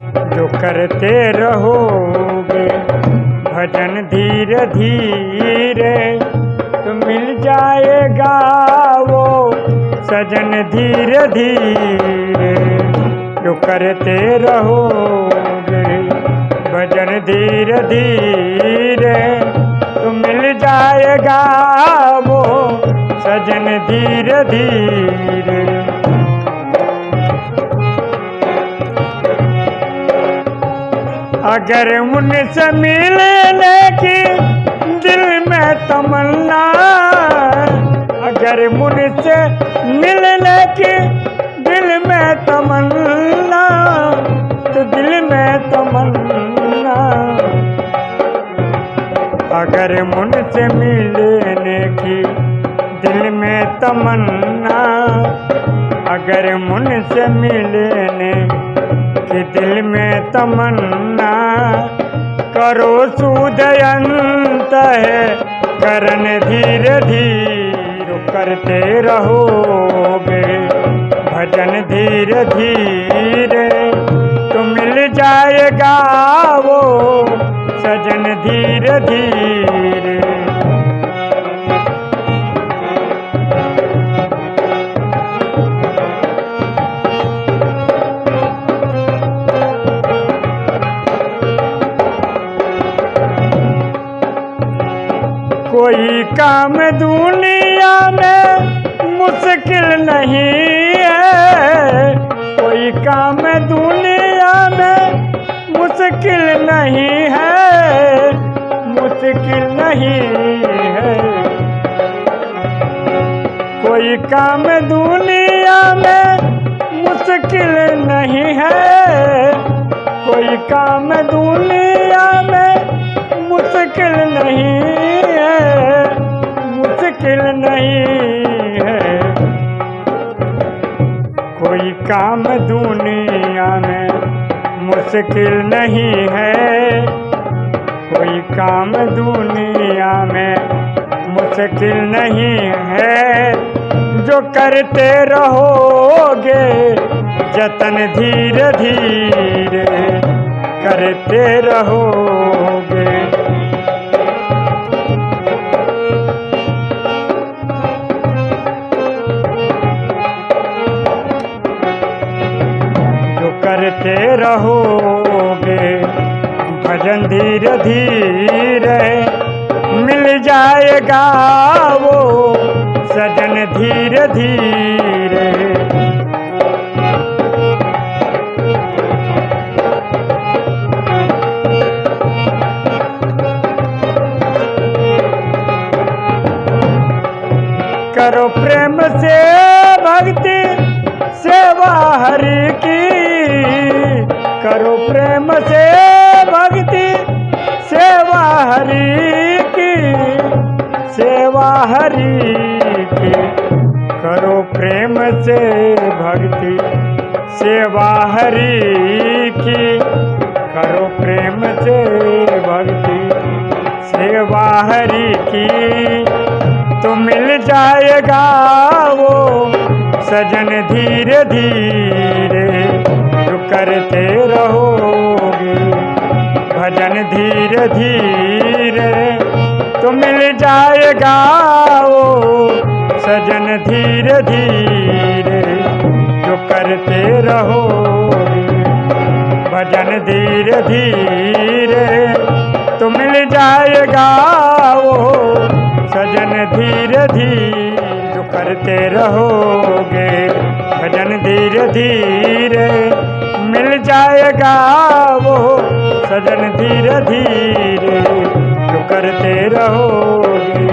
जो करते रहोगे, भजन धीरे धीरे तो मिल जाएगा वो सजन धीरे धीरे। जो करते रहोगे, भजन धीरे धीरे तो मिल जाएगा वो सजन धीरे धीरे। अगर उनसे मिलने की दिल में तमन्ना। अगर मुझसे मिलने की दिल में तमन्ना। तो दिल में तमन्ना। अगर मुझसे मिलने की दिल में तमन्ना। अगर मुझसे मिलने की दिल में तमन्ना करो सुदयंत है करन धीरे धीरे करते रहोगे। भजन धीरे धीरे तो मिल जाएगा वो, सजन धीरे धीरे कोई काम दुनिया में मुश्किल नहीं है। कोई काम दुनिया में मुश्किल नहीं है। मुश्किल नहीं है। कोई काम दुनिया में मुश्किल नहीं है। कोई काम दुनिया में मुश्किल नहीं नहीं है। कोई काम दुनिया में मुश्किल नहीं है। कोई काम दुनिया में मुश्किल नहीं है। जो करते रहोगे, जतन धीरे धीरे करते रहोगे। करते रहोगे। भजन धीरे धीरे मिल जाएगा वो। सजन धीरे धीरे। करो प्रेम से भक्ति, सेवा हरि की प्रेम से भक्ति, सेवा हरि की, सेवा हरि की। करो प्रेम से भक्ति, सेवा हरि की। करो प्रेम से भक्ति, सेवा हरि की। तो मिल जाएगा वो सजन धीरे धीरे। करते रहोगे। भजन धीरे धीरे तो मिल जाएगा वो। सजन धीरे धीरे जो करते रहोगे। भजन धीरे धीरे तो मिल जाएगा वो। सजन धीरे धीरे जो करते रहोगे। भजन धीरे धीरे, मिल जाएगा वो सजन धीरे धीरे। जो करते रहोगे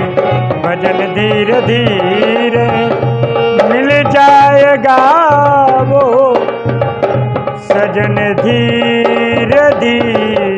भजन धीरे धीरे, मिल जाएगा वो सजन धीरे धीरे।